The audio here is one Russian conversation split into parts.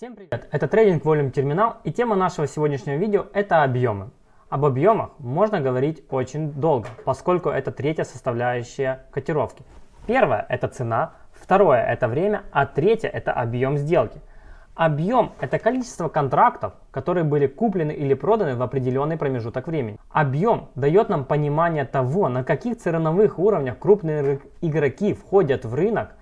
Всем привет! Это трейдинг Volume Терминал и тема нашего сегодняшнего видео это объемы. Об объемах можно говорить очень долго, поскольку это третья составляющая котировки. Первое это цена, второе это время, а третье это объем сделки. Объем – это количество контрактов, которые были куплены или проданы в определенный промежуток времени. Объем дает нам понимание того, на каких ценовых уровнях крупные игроки входят в рынок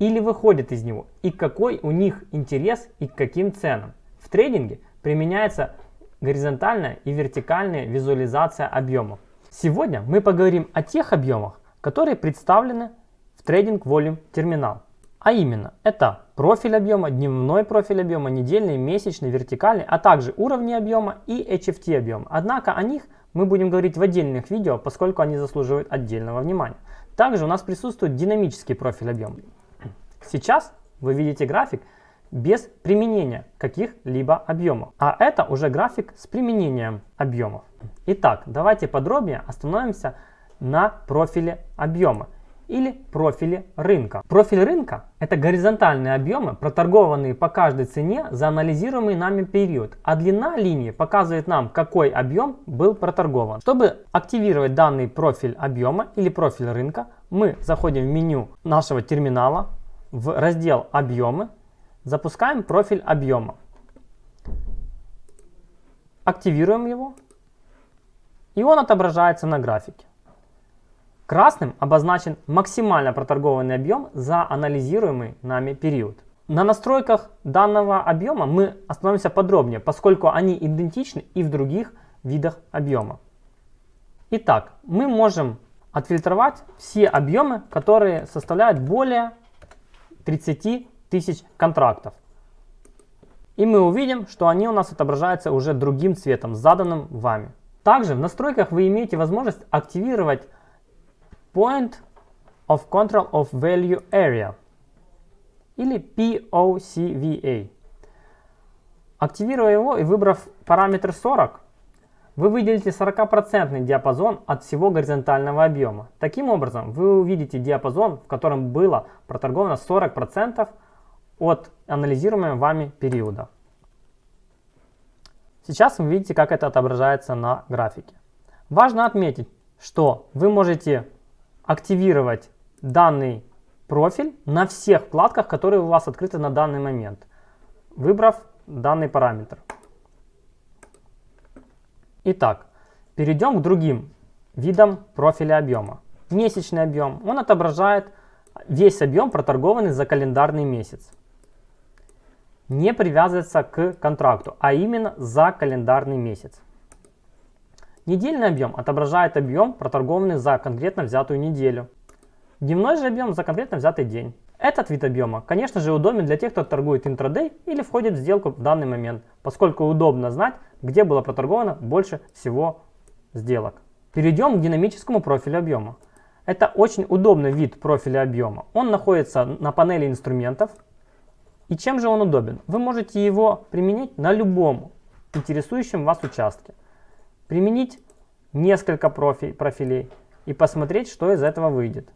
или выходят из него, и какой у них интерес и к каким ценам. В трейдинге применяется горизонтальная и вертикальная визуализация объемов. Сегодня мы поговорим о тех объемах, которые представлены в Trading Volume терминал. А именно, это профиль объема, дневной профиль объема, недельный, месячный, вертикальный, а также уровни объема и HFT объем. Однако о них мы будем говорить в отдельных видео, поскольку они заслуживают отдельного внимания. Также у нас присутствует динамический профиль объема. Сейчас вы видите график без применения каких-либо объемов. А это уже график с применением объемов. Итак, давайте подробнее остановимся на профиле объема или профиле рынка. Профиль рынка – это горизонтальные объемы, проторгованные по каждой цене за анализируемый нами период, а длина линии показывает нам, какой объем был проторгован. Чтобы активировать данный профиль объема или профиль рынка, мы заходим в меню нашего терминала, в раздел «Объемы», запускаем профиль объема. Активируем его, и он отображается на графике. Красным обозначен максимально проторгованный объем за анализируемый нами период. На настройках данного объема мы остановимся подробнее, поскольку они идентичны и в других видах объема. Итак, мы можем отфильтровать все объемы, которые составляют более 30 тысяч контрактов. И мы увидим, что они у нас отображаются уже другим цветом, заданным вами. Также в настройках вы имеете возможность активировать Point of Control of Value Area или POCVA. Активируя его и выбрав параметр 40, вы выделите 40% диапазон от всего горизонтального объема. Таким образом, вы увидите диапазон, в котором было проторговано 40% от анализируемого вами периода. Сейчас вы видите, как это отображается на графике. Важно отметить, что вы можете активировать данный профиль на всех вкладках, которые у вас открыты на данный момент, выбрав данный параметр. Итак, перейдем к другим видам профиля объема. Месячный объем. Он отображает весь объем, проторгованный за календарный месяц. Не привязывается к контракту, а именно за календарный месяц. Недельный объем отображает объем, проторгованный за конкретно взятую неделю. Дневной же объем за конкретно взятый день. Этот вид объема, конечно же, удобен для тех, кто торгует интрадей или входит в сделку в данный момент, поскольку удобно знать, где было проторговано больше всего сделок. Перейдем к динамическому профилю объема. Это очень удобный вид профиля объема. Он находится на панели инструментов. И чем же он удобен? Вы можете его применить на любом интересующем вас участке применить несколько профи профилей и посмотреть, что из этого выйдет.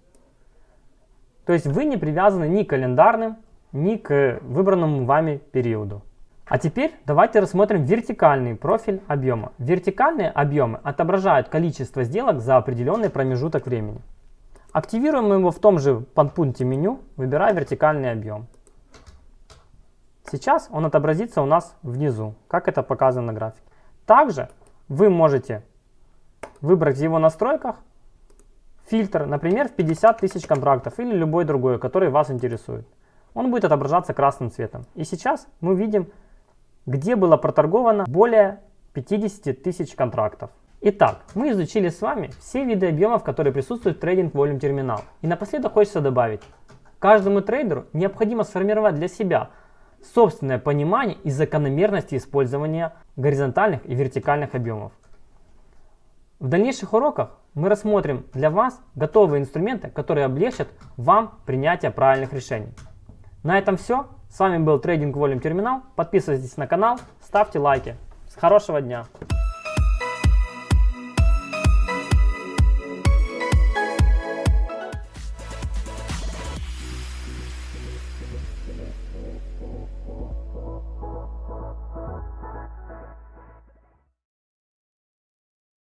То есть вы не привязаны ни к календарным, ни к выбранному вами периоду. А теперь давайте рассмотрим вертикальный профиль объема. Вертикальные объемы отображают количество сделок за определенный промежуток времени. Активируем его в том же подпункте меню, выбирая вертикальный объем. Сейчас он отобразится у нас внизу, как это показано на графике. Также вы можете выбрать в его настройках фильтр, например, в 50 тысяч контрактов или любой другой, который вас интересует. Он будет отображаться красным цветом. И сейчас мы видим, где было проторговано более 50 тысяч контрактов. Итак, мы изучили с вами все виды объемов, которые присутствуют в трейдинг Volume терминал. И напоследок хочется добавить, каждому трейдеру необходимо сформировать для себя собственное понимание и закономерности использования горизонтальных и вертикальных объемов. В дальнейших уроках мы рассмотрим для вас готовые инструменты, которые облегчат вам принятие правильных решений. На этом все. С вами был Trading Volume Терминал. Подписывайтесь на канал, ставьте лайки. С хорошего дня!